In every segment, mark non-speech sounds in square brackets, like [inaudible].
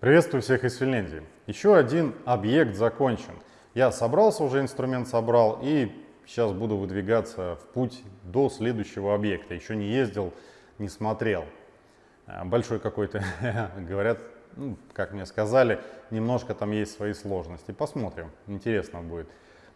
Приветствую всех из Финляндии. Еще один объект закончен. Я собрался уже, инструмент собрал и сейчас буду выдвигаться в путь до следующего объекта. Еще не ездил, не смотрел. А, большой какой-то, [laughs] говорят, ну, как мне сказали, немножко там есть свои сложности. Посмотрим, интересно будет.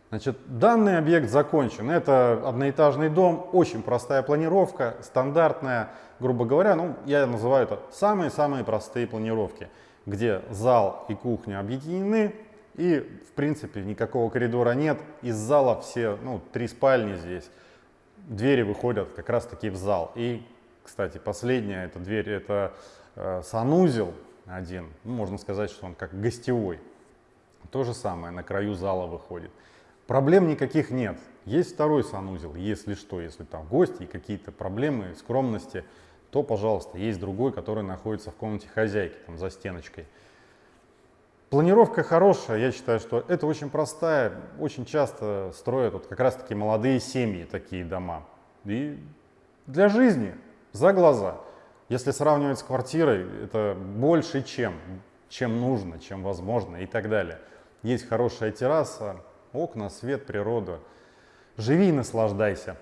Значит, данный объект закончен. Это одноэтажный дом, очень простая планировка, стандартная, грубо говоря, ну, я называю это самые-самые простые планировки, где зал и кухня объединены, и, в принципе, никакого коридора нет. Из зала все, ну, три спальни здесь, двери выходят как раз-таки в зал. И, кстати, последняя эта дверь, это э, санузел один, ну, можно сказать, что он как гостевой. То же самое, на краю зала выходит. Проблем никаких нет. Есть второй санузел, если что, если там гости и какие-то проблемы, скромности, то, пожалуйста, есть другой, который находится в комнате хозяйки, там за стеночкой. Планировка хорошая, я считаю, что это очень простая, очень часто строят вот как раз-таки молодые семьи такие дома. И для жизни, за глаза. Если сравнивать с квартирой, это больше чем, чем нужно, чем возможно и так далее. Есть хорошая терраса, окна, свет, природа. Живи и наслаждайся.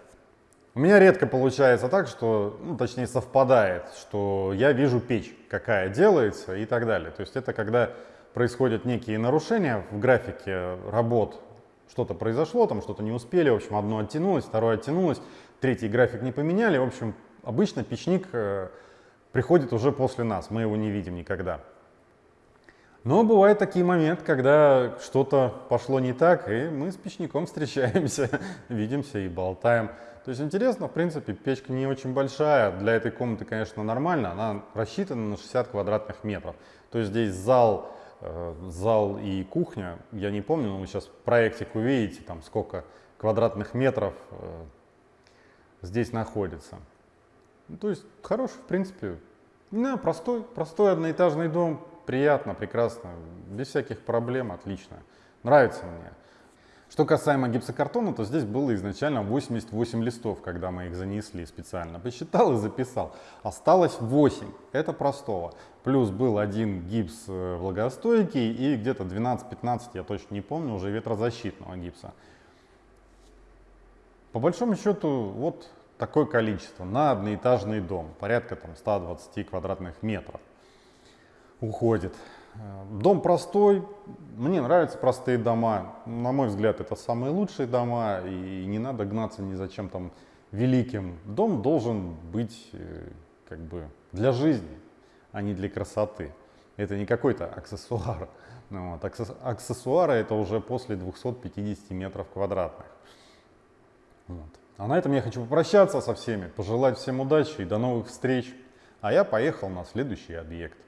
У меня редко получается так, что, ну, точнее совпадает, что я вижу печь, какая делается и так далее. То есть это когда происходят некие нарушения в графике работ, что-то произошло, там что-то не успели, в общем, одно оттянулось, второе оттянулось, третий график не поменяли, в общем, обычно печник э, приходит уже после нас, мы его не видим никогда. Но бывают такие моменты, когда что-то пошло не так, и мы с печником встречаемся, [laughs] видимся и болтаем. То есть интересно, в принципе, печка не очень большая, для этой комнаты, конечно, нормально, она рассчитана на 60 квадратных метров. То есть здесь зал, э, зал и кухня, я не помню, но вы сейчас проектик увидите, там сколько квадратных метров э, здесь находится. Ну, то есть хороший, в принципе, да, простой, простой одноэтажный дом, приятно, прекрасно, без всяких проблем, отлично. Нравится мне. Что касаемо гипсокартона, то здесь было изначально 88 листов, когда мы их занесли специально. Посчитал и записал. Осталось 8. Это простого. Плюс был один гипс э, влагостойкий и где-то 12-15, я точно не помню, уже ветрозащитного гипса. По большому счету, вот такое количество на одноэтажный дом. Порядка там 120 квадратных метров уходит. Дом простой, мне нравятся простые дома. На мой взгляд, это самые лучшие дома, и не надо гнаться ни за чем там великим. Дом должен быть э, как бы для жизни, а не для красоты. Это не какой-то аксессуар. [laughs] Вот. Аксессуары это уже после 250 метров квадратных. Вот. А на этом я хочу попрощаться со всеми, пожелать всем удачи и до новых встреч. А я поехал на следующий объект.